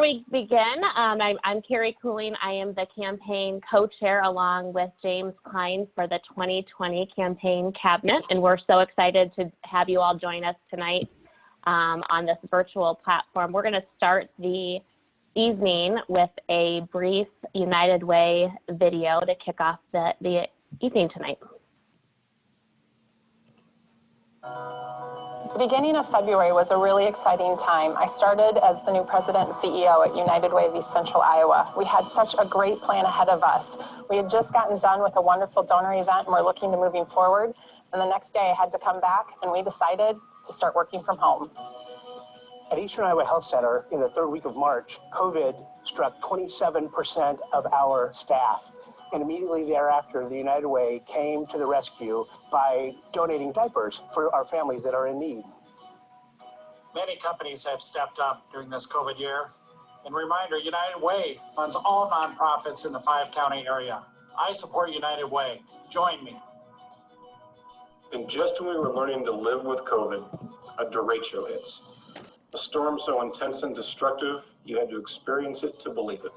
we begin, um, I'm, I'm Carrie Cooling. I am the campaign co-chair along with James Klein for the 2020 campaign cabinet. And we're so excited to have you all join us tonight um, on this virtual platform. We're going to start the evening with a brief United Way video to kick off the, the evening tonight. The beginning of February was a really exciting time. I started as the new president and CEO at United Way of East Central Iowa. We had such a great plan ahead of us. We had just gotten done with a wonderful donor event and we're looking to moving forward. And the next day I had to come back and we decided to start working from home. At Eastern Iowa Health Center in the third week of March, COVID struck 27% of our staff. And immediately thereafter, the United Way came to the rescue by donating diapers for our families that are in need. Many companies have stepped up during this COVID year. And reminder, United Way funds all nonprofits in the five county area. I support United Way. Join me. And just when we were learning to live with COVID, a derecho hits. A storm so intense and destructive, you had to experience it to believe it.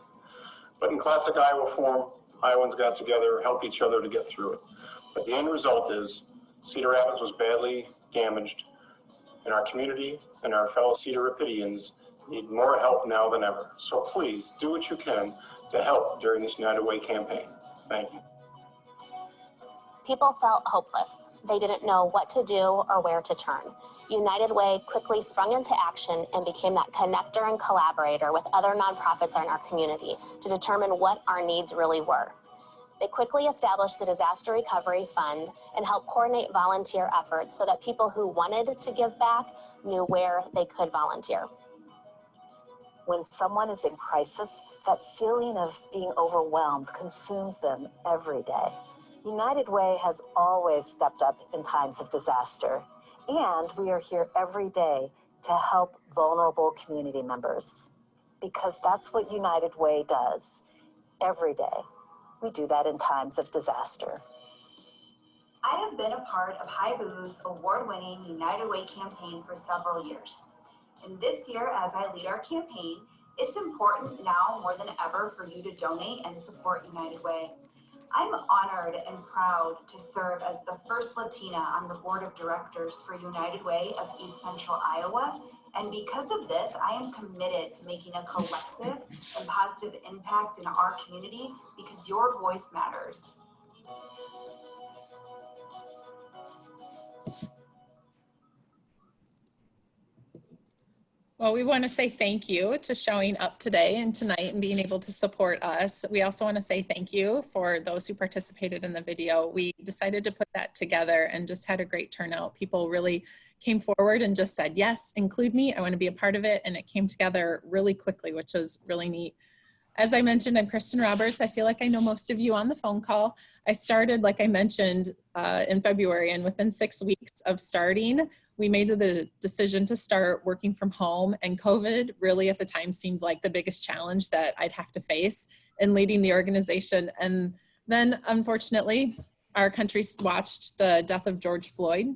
But in classic Iowa form, Iowans got together, helped each other to get through it. But the end result is Cedar Rapids was badly damaged, and our community and our fellow Cedar Rapidians need more help now than ever. So please do what you can to help during this United Way campaign. Thank you. People felt hopeless. They didn't know what to do or where to turn. United Way quickly sprung into action and became that connector and collaborator with other nonprofits in our community to determine what our needs really were. They quickly established the Disaster Recovery Fund and helped coordinate volunteer efforts so that people who wanted to give back knew where they could volunteer. When someone is in crisis, that feeling of being overwhelmed consumes them every day. United Way has always stepped up in times of disaster, and we are here every day to help vulnerable community members because that's what United Way does every day. We do that in times of disaster. I have been a part of Hy-Vee's award-winning United Way campaign for several years. And this year, as I lead our campaign, it's important now more than ever for you to donate and support United Way. I'm honored and proud to serve as the first Latina on the board of directors for United Way of East Central Iowa. And because of this, I am committed to making a collective and positive impact in our community because your voice matters. Well, we want to say thank you to showing up today and tonight and being able to support us. We also want to say thank you for those who participated in the video. We decided to put that together and just had a great turnout. People really came forward and just said, yes, include me. I want to be a part of it. And it came together really quickly, which was really neat. As I mentioned, I'm Kristen Roberts. I feel like I know most of you on the phone call. I started, like I mentioned, uh, in February, and within six weeks of starting, we made the decision to start working from home and COVID really at the time seemed like the biggest challenge that I'd have to face in leading the organization. And then unfortunately, our country watched the death of George Floyd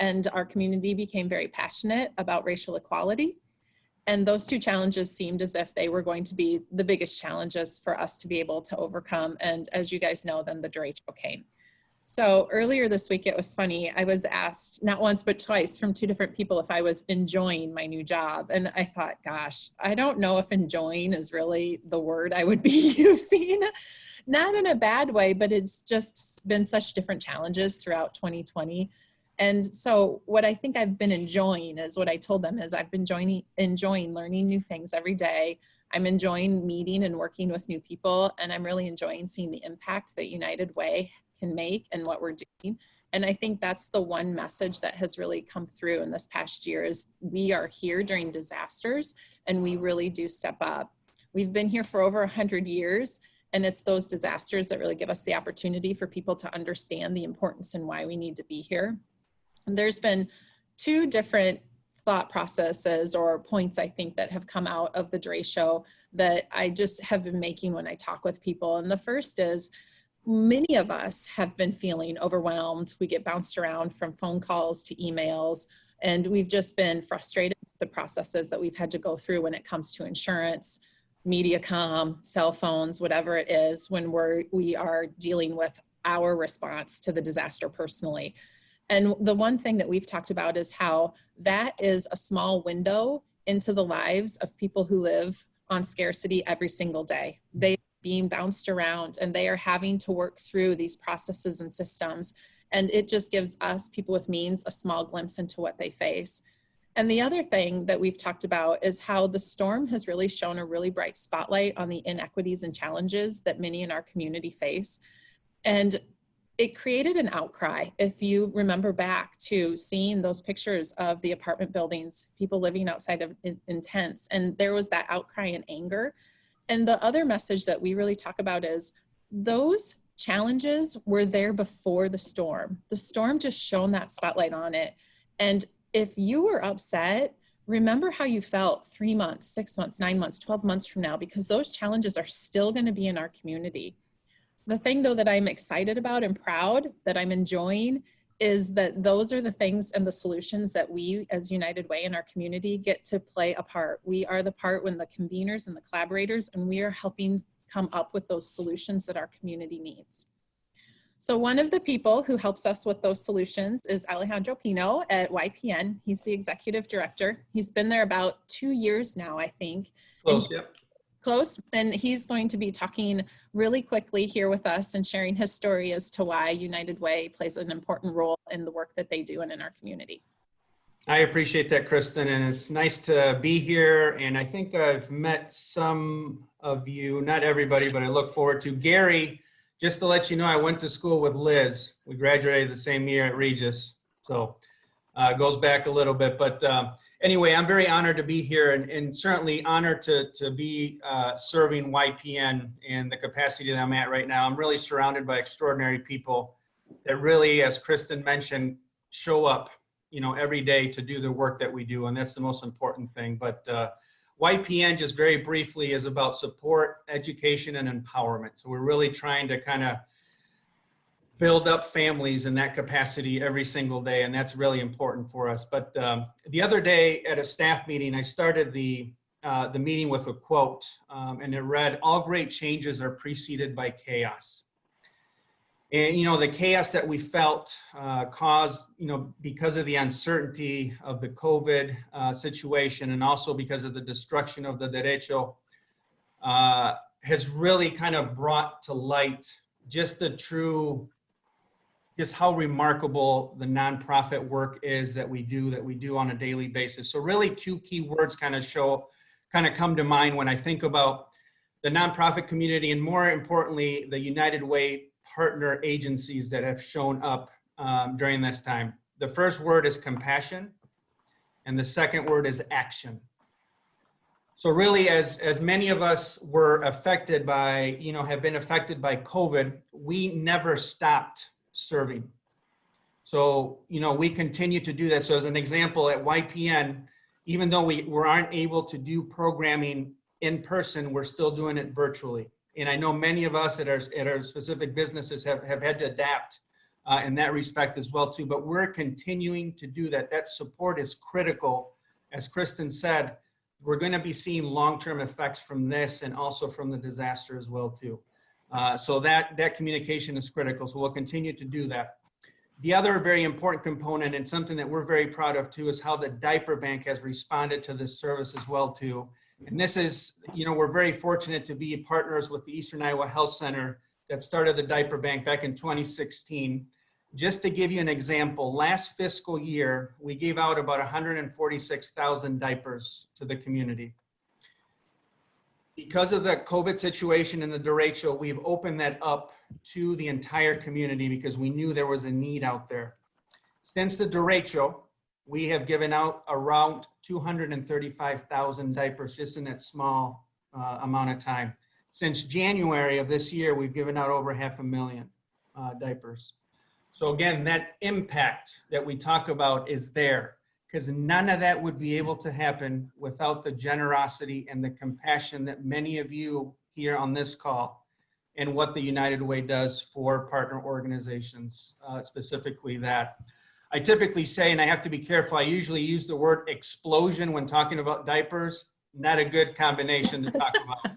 and our community became very passionate about racial equality. And those two challenges seemed as if they were going to be the biggest challenges for us to be able to overcome. And as you guys know, then the derecho came. So earlier this week, it was funny. I was asked not once, but twice from two different people if I was enjoying my new job. And I thought, gosh, I don't know if enjoying is really the word I would be using. not in a bad way, but it's just been such different challenges throughout 2020. And so what I think I've been enjoying is what I told them is I've been joining, enjoying learning new things every day. I'm enjoying meeting and working with new people, and I'm really enjoying seeing the impact that United Way can make and what we're doing. And I think that's the one message that has really come through in this past year is we are here during disasters and we really do step up. We've been here for over 100 years and it's those disasters that really give us the opportunity for people to understand the importance and why we need to be here. And there's been two different thought processes or points I think that have come out of the derecho that I just have been making when I talk with people. And the first is many of us have been feeling overwhelmed. We get bounced around from phone calls to emails And we've just been frustrated with the processes that we've had to go through when it comes to insurance, MediaCom, cell phones, whatever it is, when we're, we are dealing with our response to the disaster personally. And the one thing that we've talked about is how that is a small window into the lives of people who live on scarcity every single day. They being bounced around and they are having to work through these processes and systems. And it just gives us, people with means, a small glimpse into what they face. And the other thing that we've talked about is how the storm has really shown a really bright spotlight on the inequities and challenges that many in our community face. And it created an outcry. If you remember back to seeing those pictures of the apartment buildings, people living outside of in, in tents, and there was that outcry and anger. And the other message that we really talk about is those challenges were there before the storm. The storm just shone that spotlight on it. And if you were upset, remember how you felt three months, six months, nine months, 12 months from now, because those challenges are still going to be in our community. The thing though that I'm excited about and proud that I'm enjoying is that those are the things and the solutions that we as United Way in our community get to play a part. We are the part when the conveners and the collaborators and we are helping come up with those solutions that our community needs. So one of the people who helps us with those solutions is Alejandro Pino at YPN. He's the executive director. He's been there about two years now, I think. Close, yep. Close, and he's going to be talking really quickly here with us and sharing his story as to why United Way plays an important role in the work that they do and in our community. I appreciate that, Kristen, and it's nice to be here. And I think I've met some of you, not everybody, but I look forward to. Gary, just to let you know, I went to school with Liz. We graduated the same year at Regis, so uh, goes back a little bit. But uh, anyway, I'm very honored to be here and, and certainly honored to, to be uh, serving YPN in the capacity that I'm at right now. I'm really surrounded by extraordinary people that really, as Kristen mentioned, show up you know, every day to do the work that we do. And that's the most important thing. But uh, YPN, just very briefly, is about support, education, and empowerment. So we're really trying to kind of build up families in that capacity every single day. And that's really important for us. But um, the other day at a staff meeting, I started the, uh, the meeting with a quote um, and it read, all great changes are preceded by chaos and you know the chaos that we felt uh, caused you know because of the uncertainty of the covid uh, situation and also because of the destruction of the derecho uh, has really kind of brought to light just the true just how remarkable the nonprofit work is that we do that we do on a daily basis so really two key words kind of show kind of come to mind when i think about the nonprofit community and more importantly the united way partner agencies that have shown up um, during this time. The first word is compassion, and the second word is action. So really, as, as many of us were affected by, you know, have been affected by COVID, we never stopped serving. So, you know, we continue to do that. So as an example, at YPN, even though we, we aren't able to do programming in person, we're still doing it virtually and I know many of us at our, at our specific businesses have, have had to adapt uh, in that respect as well too, but we're continuing to do that. That support is critical. As Kristen said, we're gonna be seeing long-term effects from this and also from the disaster as well too. Uh, so that, that communication is critical. So we'll continue to do that. The other very important component and something that we're very proud of too is how the diaper bank has responded to this service as well too. And this is, you know, we're very fortunate to be partners with the Eastern Iowa Health Center that started the diaper bank back in 2016. Just to give you an example, last fiscal year, we gave out about 146,000 diapers to the community. Because of the COVID situation in the derecho, we've opened that up to the entire community because we knew there was a need out there. Since the derecho, we have given out around 235,000 diapers just in that small uh, amount of time. Since January of this year, we've given out over half a million uh, diapers. So again, that impact that we talk about is there because none of that would be able to happen without the generosity and the compassion that many of you here on this call and what the United Way does for partner organizations, uh, specifically that. I typically say, and I have to be careful, I usually use the word explosion when talking about diapers. Not a good combination to talk about.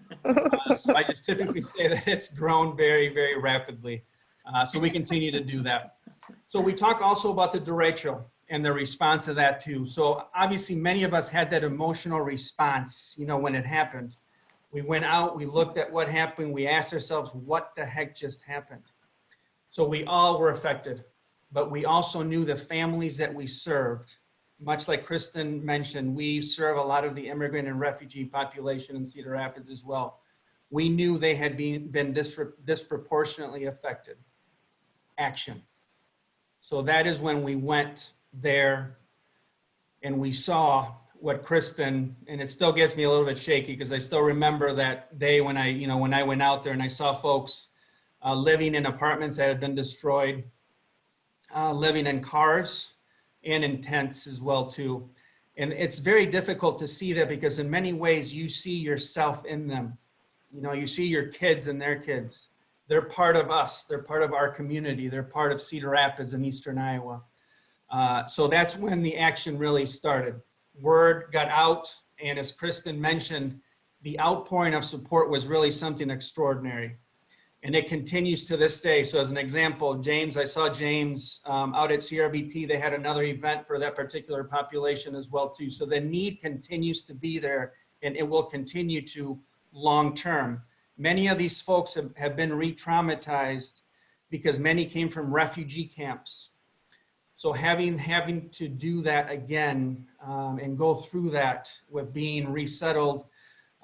Uh, so I just typically say that it's grown very, very rapidly. Uh, so we continue to do that. So we talk also about the derecho and the response to that too. So obviously many of us had that emotional response, you know, when it happened. We went out, we looked at what happened, we asked ourselves, what the heck just happened? So we all were affected, but we also knew the families that we served. Much like Kristen mentioned, we serve a lot of the immigrant and refugee population in Cedar Rapids as well. We knew they had been, been dispro- disproportionately affected. Action. So that is when we went there and we saw what Kristen, and it still gets me a little bit shaky because I still remember that day when I, you know, when I went out there and I saw folks uh, living in apartments that had been destroyed, uh, living in cars and in tents as well too. And it's very difficult to see that because in many ways you see yourself in them. You know, you see your kids and their kids. They're part of us. They're part of our community. They're part of Cedar Rapids in Eastern Iowa. Uh, so that's when the action really started. Word got out, and as Kristen mentioned, the outpouring of support was really something extraordinary. And it continues to this day. So as an example, James, I saw James um, out at CRBT. They had another event for that particular population as well too. So the need continues to be there and it will continue to long term. Many of these folks have, have been re-traumatized because many came from refugee camps. So having having to do that again um, and go through that with being resettled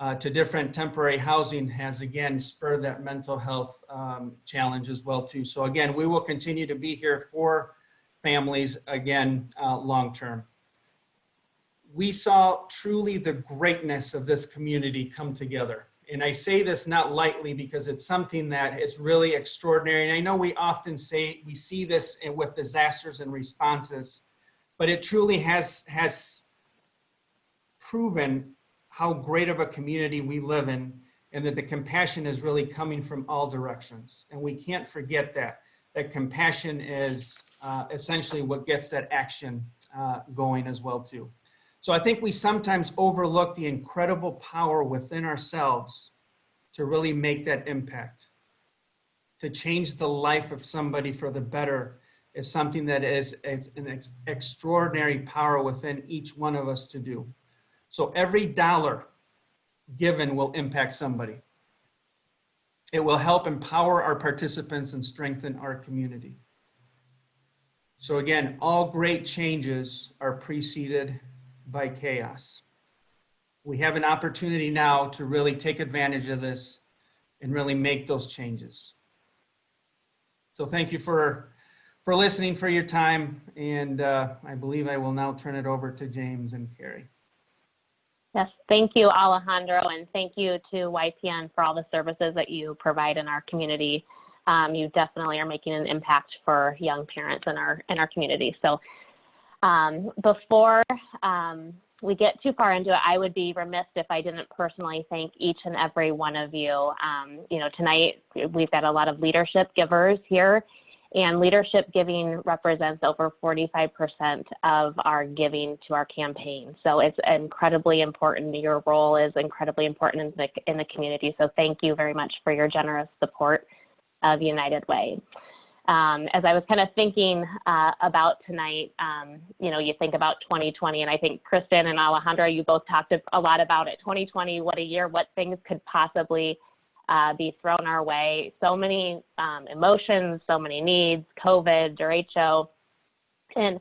uh, to different temporary housing has again spurred that mental health um, challenge as well too. So again, we will continue to be here for families again uh, long term. We saw truly the greatness of this community come together. And I say this not lightly because it's something that is really extraordinary. And I know we often say we see this with disasters and responses, but it truly has, has proven how great of a community we live in and that the compassion is really coming from all directions. And we can't forget that, that compassion is uh, essentially what gets that action uh, going as well too. So I think we sometimes overlook the incredible power within ourselves to really make that impact. To change the life of somebody for the better is something that is, is an ex extraordinary power within each one of us to do. So every dollar given will impact somebody. It will help empower our participants and strengthen our community. So again, all great changes are preceded by chaos. We have an opportunity now to really take advantage of this and really make those changes. So thank you for, for listening, for your time, and uh, I believe I will now turn it over to James and Carrie. Yes, thank you, Alejandro, and thank you to YPN for all the services that you provide in our community. Um, you definitely are making an impact for young parents in our in our community. So um, before um, we get too far into it, I would be remiss if I didn't personally thank each and every one of you. Um, you know, tonight we've got a lot of leadership givers here, and leadership giving represents over 45% of our giving to our campaign. So it's incredibly important. Your role is incredibly important in the, in the community. So thank you very much for your generous support of United Way um, as I was kind of thinking uh, about tonight, um, you know, you think about 2020, and I think Kristen and Alejandro, you both talked a lot about it. 2020, what a year, what things could possibly uh, be thrown our way. So many um, emotions, so many needs, COVID, derecho. And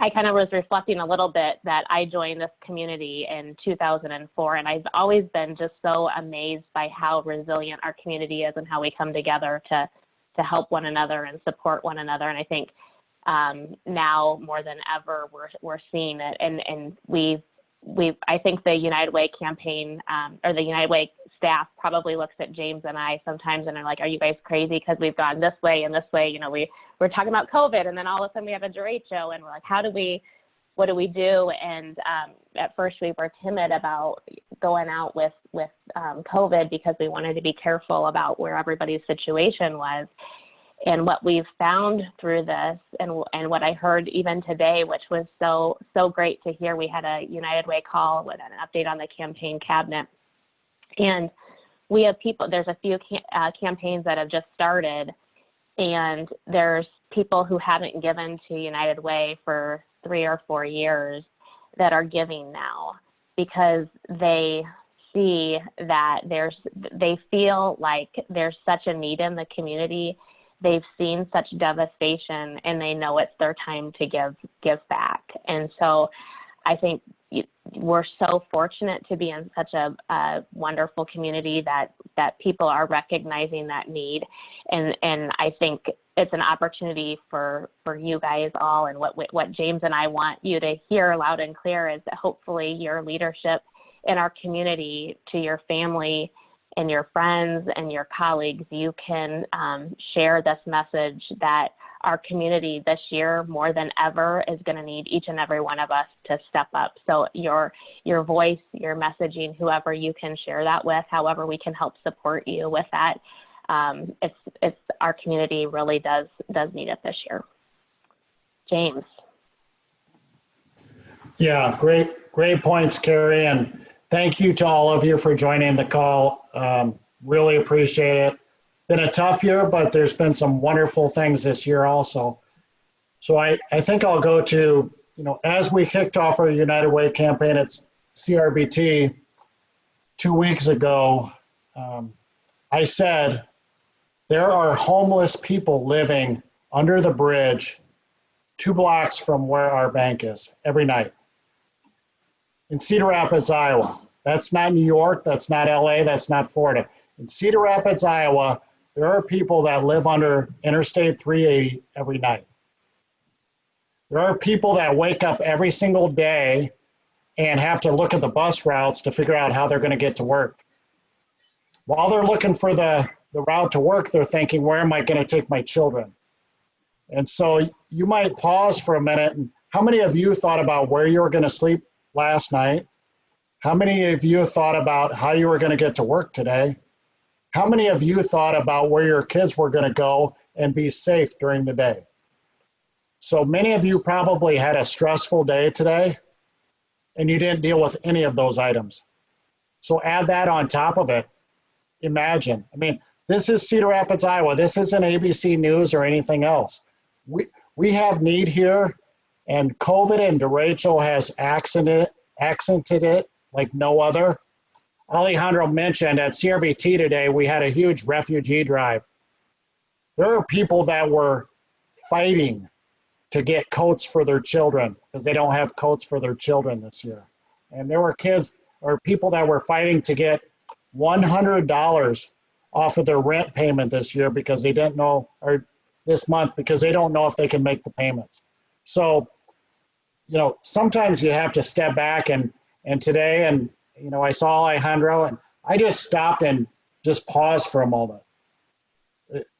I kind of was reflecting a little bit that I joined this community in 2004, and I've always been just so amazed by how resilient our community is and how we come together to to help one another and support one another. And I think um, now more than ever, we're, we're seeing it. And, and we we I think the United Way campaign um, or the United Way staff probably looks at James and I sometimes and are like, are you guys crazy? Because we've gone this way and this way. You know, we, we're talking about COVID and then all of a sudden we have a derecho and we're like, how do we, what do we do? And um, at first we were timid about going out with with um, COVID because we wanted to be careful about where everybody's situation was. And what we've found through this and, and what I heard even today, which was so, so great to hear, we had a United Way call with an update on the campaign cabinet. And we have people, there's a few uh, campaigns that have just started and there's people who haven't given to United Way for three or four years that are giving now because they see that there's they feel like there's such a need in the community. They've seen such devastation and they know it's their time to give give back. And so i think we're so fortunate to be in such a, a wonderful community that that people are recognizing that need. And and i think it's an opportunity for for you guys all and what what james and i want you to hear loud and clear is that hopefully your leadership in our community to your family and your friends and your colleagues, you can um, share this message that our community this year more than ever is going to need each and every one of us to step up. So your your voice, your messaging, whoever you can share that with, however we can help support you with that, um, it's it's our community really does does need it this year. James. Yeah, great, great points, Carrie, and thank you to all of you for joining the call. Um, really appreciate it. Been a tough year, but there's been some wonderful things this year also. So I, I think I'll go to, you know, as we kicked off our United Way campaign at CRBT two weeks ago, um, I said, there are homeless people living under the bridge two blocks from where our bank is every night in Cedar Rapids, Iowa. That's not New York, that's not LA, that's not Florida. In Cedar Rapids, Iowa, there are people that live under Interstate 380 every night. There are people that wake up every single day and have to look at the bus routes to figure out how they're going to get to work. While they're looking for the, the route to work, they're thinking, where am I going to take my children? And so you might pause for a minute. And how many of you thought about where you were going to sleep last night? How many of you thought about how you were going to get to work today? How many of you thought about where your kids were going to go and be safe during the day? So many of you probably had a stressful day today and you didn't deal with any of those items. So add that on top of it. Imagine, I mean, this is Cedar Rapids, Iowa. This isn't ABC News or anything else. We, we have need here and COVID and derecho has accented, accented it like no other. Alejandro mentioned at CRBT today, we had a huge refugee drive. There are people that were fighting to get coats for their children because they don't have coats for their children this year. And there were kids or people that were fighting to get $100 off of their rent payment this year because they didn't know, or this month because they don't know if they can make the payments. So, you know, sometimes you have to step back and, and today, and, you know, I saw Alejandro and I just stopped and just paused for a moment.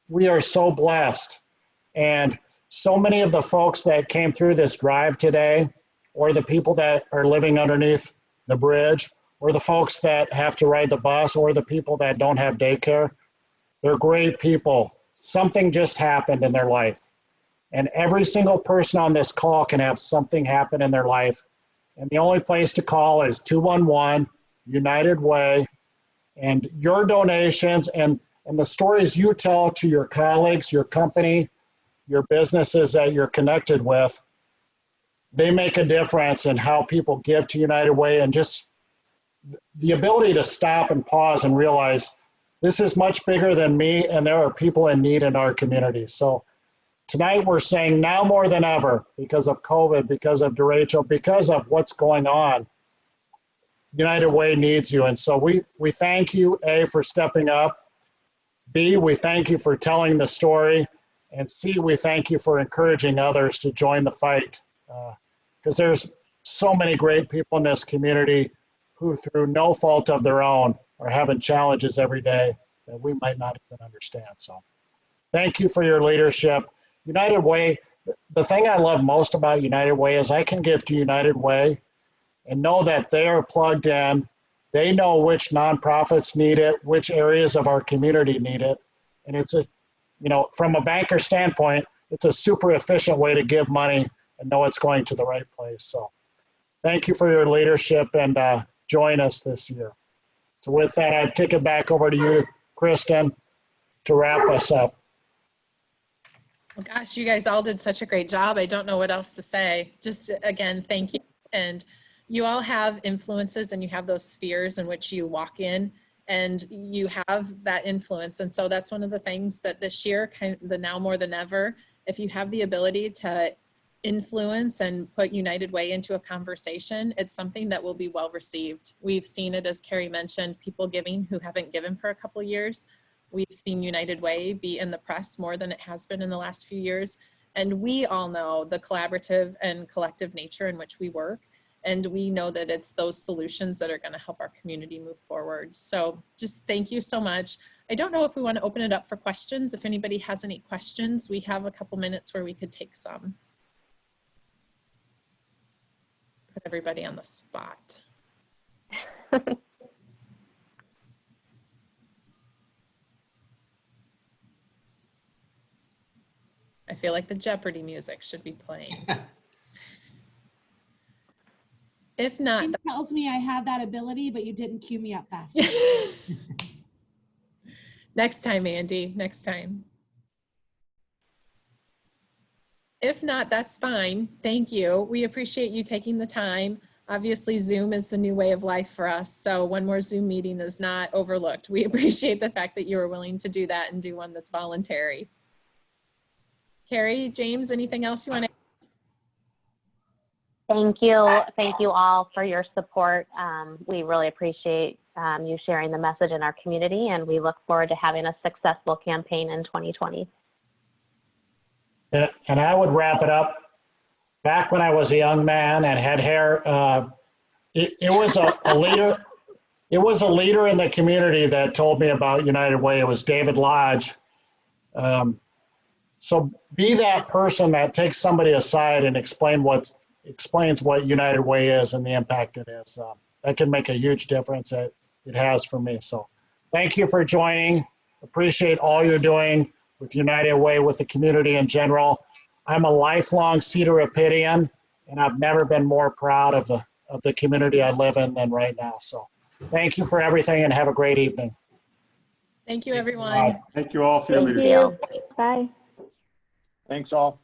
We are so blessed. And so many of the folks that came through this drive today, or the people that are living underneath the bridge, or the folks that have to ride the bus, or the people that don't have daycare, they're great people. Something just happened in their life. And every single person on this call can have something happen in their life. And the only place to call is 211 United Way. And your donations and, and the stories you tell to your colleagues, your company, your businesses that you're connected with, they make a difference in how people give to United Way and just the ability to stop and pause and realize this is much bigger than me and there are people in need in our community. So tonight we're saying now more than ever because of COVID, because of derecho, because of what's going on, United Way needs you. And so we, we thank you, A, for stepping up. B, we thank you for telling the story. And C, we thank you for encouraging others to join the fight. Because uh, there's so many great people in this community who, through no fault of their own, are having challenges every day that we might not even understand. So thank you for your leadership. United Way, the thing I love most about United Way is I can give to United Way and know that they are plugged in. They know which nonprofits need it, which areas of our community need it. And it's a you know, from a banker standpoint, it's a super efficient way to give money and know it's going to the right place. So thank you for your leadership and uh, join us this year. So with that, I'd kick it back over to you, Kristen, to wrap us up. Well, gosh, you guys all did such a great job. I don't know what else to say. Just again, thank you. And you all have influences and you have those spheres in which you walk in and you have that influence. And so that's one of the things that this year, kind of the now more than ever, if you have the ability to influence and put United Way into a conversation, it's something that will be well received. We've seen it, as Carrie mentioned, people giving who haven't given for a couple years. We've seen United Way be in the press more than it has been in the last few years. And we all know the collaborative and collective nature in which we work. And we know that it's those solutions that are gonna help our community move forward. So just thank you so much. I don't know if we wanna open it up for questions. If anybody has any questions, we have a couple minutes where we could take some. Put everybody on the spot. I feel like the Jeopardy music should be playing. If not, It tells me I have that ability, but you didn't cue me up fast. next time, Andy, next time. If not, that's fine. Thank you. We appreciate you taking the time. Obviously, Zoom is the new way of life for us. So one more Zoom meeting is not overlooked. We appreciate the fact that you were willing to do that and do one that's voluntary. Carrie, James, anything else you want to? Thank you. Thank you all for your support. Um, we really appreciate um, you sharing the message in our community, and we look forward to having a successful campaign in 2020. And I would wrap it up. Back when I was a young man and had hair, uh, it, it was a, a leader. It was a leader in the community that told me about United Way. It was David Lodge. Um, so be that person that takes somebody aside and explain what explains what United Way is and the impact it is. Uh, that can make a huge difference. It, it has for me. So thank you for joining. Appreciate all you're doing with United Way, with the community in general. I'm a lifelong Cedar Rapidian, and I've never been more proud of the of the community I live in than right now. So thank you for everything and have a great evening. Thank you, everyone. Bye. Thank you all for your Thank leadership. you. Bye. Thanks all.